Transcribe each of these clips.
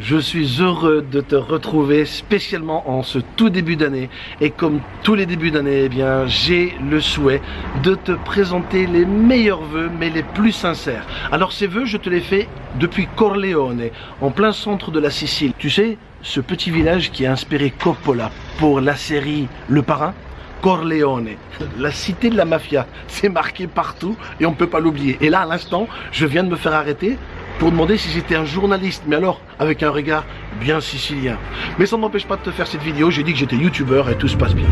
Je suis heureux de te retrouver spécialement en ce tout début d'année et comme tous les débuts d'année, eh bien j'ai le souhait de te présenter les meilleurs vœux mais les plus sincères. Alors ces vœux, je te les fais depuis Corleone, en plein centre de la Sicile. Tu sais, ce petit village qui a inspiré Coppola pour la série Le Parrain? Corleone, la cité de la mafia, c'est marqué partout et on ne peut pas l'oublier. Et là, à l'instant, je viens de me faire arrêter pour demander si j'étais un journaliste, mais alors avec un regard bien sicilien. Mais ça ne m'empêche pas de te faire cette vidéo, j'ai dit que j'étais youtubeur et tout se passe bien.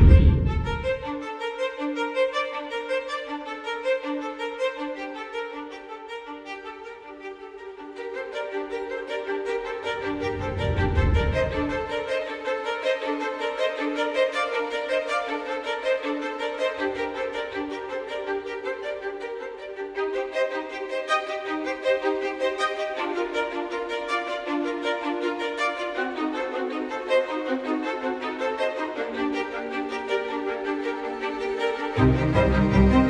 Música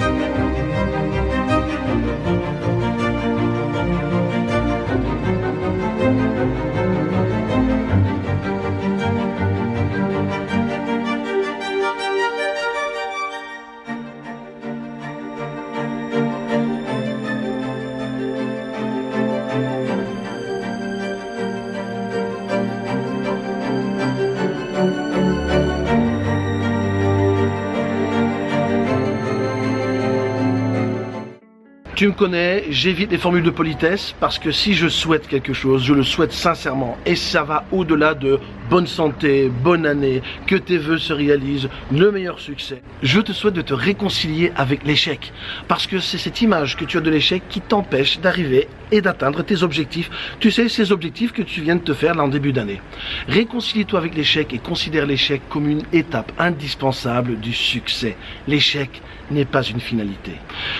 Tu me connais, j'évite les formules de politesse parce que si je souhaite quelque chose, je le souhaite sincèrement et ça va au-delà de bonne santé, bonne année, que tes voeux se réalisent, le meilleur succès. Je te souhaite de te réconcilier avec l'échec parce que c'est cette image que tu as de l'échec qui t'empêche d'arriver et d'atteindre tes objectifs. Tu sais, ces objectifs que tu viens de te faire là en début d'année. Réconcilie-toi avec l'échec et considère l'échec comme une étape indispensable du succès. L'échec n'est pas une finalité.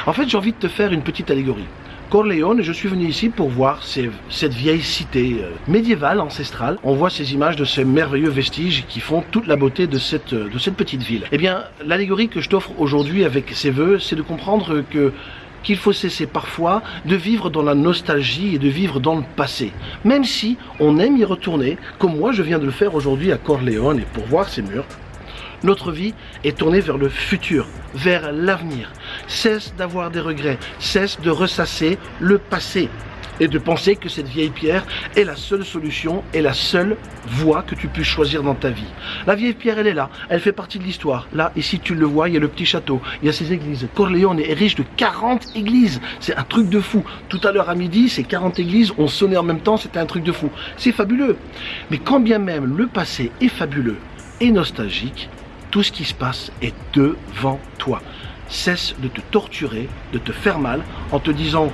En fait, j'ai envie de te faire une petite allégorie. Corleone, je suis venu ici pour voir cette vieille cité euh, médiévale, ancestrale. On voit ces images de ces merveilleux vestiges qui font toute la beauté de cette, de cette petite ville. Eh bien, l'allégorie que je t'offre aujourd'hui avec ces vœux, c'est de comprendre que qu'il faut cesser parfois de vivre dans la nostalgie et de vivre dans le passé. Même si on aime y retourner, comme moi je viens de le faire aujourd'hui à Corleone et pour voir ces murs, notre vie est tournée vers le futur, vers l'avenir. Cesse d'avoir des regrets, cesse de ressasser le passé et de penser que cette vieille pierre est la seule solution et la seule voie que tu puisses choisir dans ta vie. La vieille pierre, elle est là, elle fait partie de l'histoire. Là, ici, tu le vois, il y a le petit château, il y a ces églises. Corleone est riche de 40 églises. C'est un truc de fou. Tout à l'heure à midi, ces 40 églises ont sonné en même temps, c'était un truc de fou. C'est fabuleux. Mais quand bien même le passé est fabuleux et nostalgique, tout ce qui se passe est devant toi. Cesse de te torturer, de te faire mal en te disant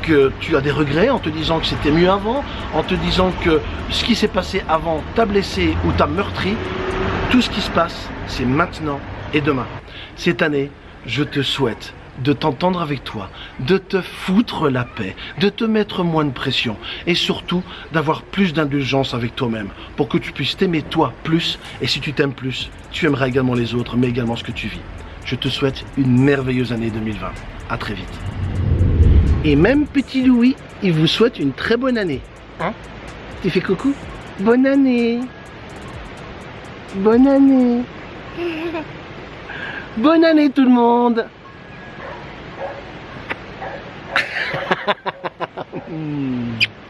que tu as des regrets, en te disant que c'était mieux avant, en te disant que ce qui s'est passé avant t'a blessé ou t'a meurtri. Tout ce qui se passe, c'est maintenant et demain. Cette année, je te souhaite de t'entendre avec toi, de te foutre la paix, de te mettre moins de pression et surtout d'avoir plus d'indulgence avec toi-même pour que tu puisses t'aimer toi plus et si tu t'aimes plus, tu aimeras également les autres mais également ce que tu vis. Je te souhaite une merveilleuse année 2020. À très vite. Et même petit Louis, il vous souhaite une très bonne année. Hein? Tu fais coucou? Bonne année Bonne année Bonne année tout le monde mm.